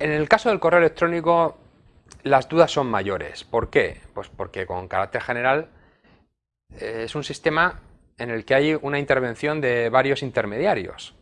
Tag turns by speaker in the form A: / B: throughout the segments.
A: En el caso del correo electrónico las dudas son mayores. ¿Por qué? Pues porque con carácter general eh, es un sistema en el que hay una intervención de varios intermediarios.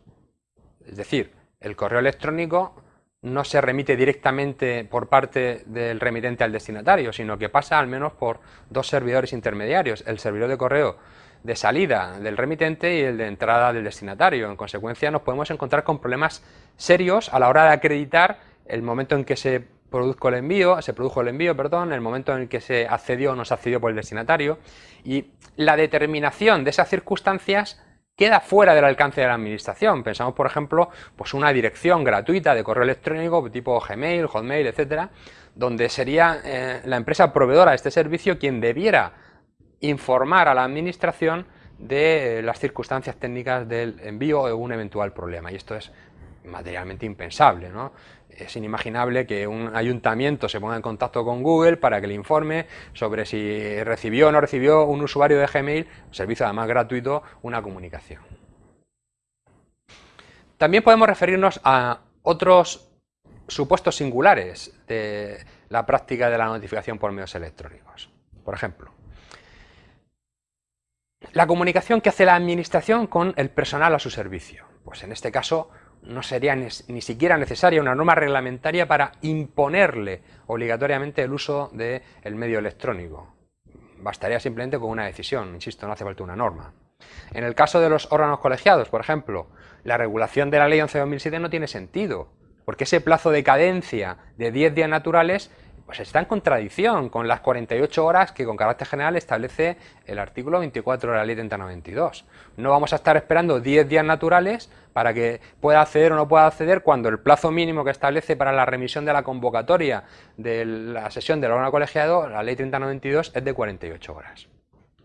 A: Es decir, el correo electrónico no se remite directamente por parte del remitente al destinatario, sino que pasa al menos por dos servidores intermediarios, el servidor de correo de salida del remitente y el de entrada del destinatario. En consecuencia nos podemos encontrar con problemas serios a la hora de acreditar el momento en que se produjo el envío, se produjo el envío, perdón, el momento en el que se accedió o no se accedió por el destinatario y la determinación de esas circunstancias queda fuera del alcance de la administración. Pensamos, por ejemplo, pues una dirección gratuita de correo electrónico tipo Gmail, Hotmail, etcétera, donde sería eh, la empresa proveedora de este servicio quien debiera informar a la administración de las circunstancias técnicas del envío o un eventual problema. Y esto es materialmente impensable. ¿no? Es inimaginable que un ayuntamiento se ponga en contacto con Google para que le informe sobre si recibió o no recibió un usuario de Gmail, servicio además gratuito, una comunicación. También podemos referirnos a otros supuestos singulares de la práctica de la notificación por medios electrónicos. Por ejemplo, la comunicación que hace la administración con el personal a su servicio. Pues en este caso no sería ni, siquiera necesaria una norma reglamentaria para imponerle obligatoriamente el uso del medio electrónico. Bastaría simplemente con una decisión, insisto, no hace falta una norma. En el caso de los órganos colegiados, por ejemplo, la regulación de la Ley 11-2007 no tiene sentido, porque ese plazo de cadencia de 10 días naturales pues está en contradicción con las 48 horas que con carácter general establece el artículo 24 de la ley 3092. No vamos a estar esperando 10 días naturales para que pueda acceder o no pueda acceder cuando el plazo mínimo que establece para la remisión de la convocatoria de la sesión del órgano colegiado, la ley 3092, es de 48 horas.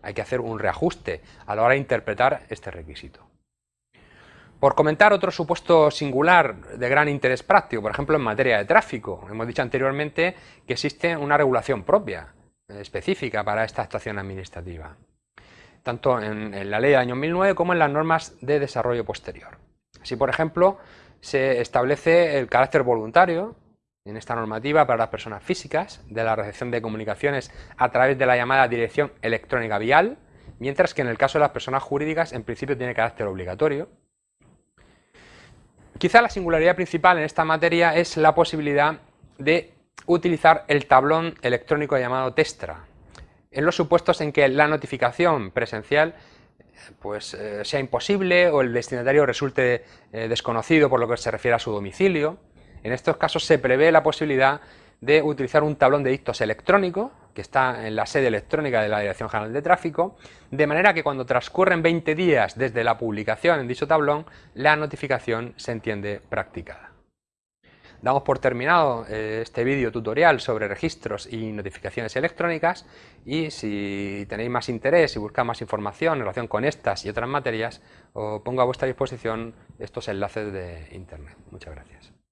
A: Hay que hacer un reajuste a la hora de interpretar este requisito. Por comentar otro supuesto singular de gran interés práctico, por ejemplo en materia de tráfico. Hemos dicho anteriormente que existe una regulación propia, eh, específica para esta actuación administrativa, tanto en, la ley del año 2009 como en las normas de desarrollo posterior. Así, por ejemplo, se establece el carácter voluntario en esta normativa para las personas físicas de la recepción de comunicaciones a través de la llamada dirección electrónica vial, mientras que en el caso de las personas jurídicas en principio tiene carácter obligatorio. Quizá la singularidad principal en esta materia es la posibilidad de utilizar el tablón electrónico llamado Testra, en los supuestos en que la notificación presencial pues, eh, sea imposible o el destinatario resulte eh, desconocido por lo que se refiere a su domicilio. En estos casos se prevé la posibilidad de utilizar un tablón de dictos electrónico que está en la sede electrónica de la Dirección General de Tráfico, de manera que cuando transcurren 20 días desde la publicación en dicho tablón, la notificación se entiende practicada. Damos por terminado eh, este vídeo tutorial sobre registros y notificaciones electrónicas y si tenéis más interés y buscáis más información en relación con estas y otras materias, os pongo a vuestra disposición estos enlaces de internet. Muchas gracias.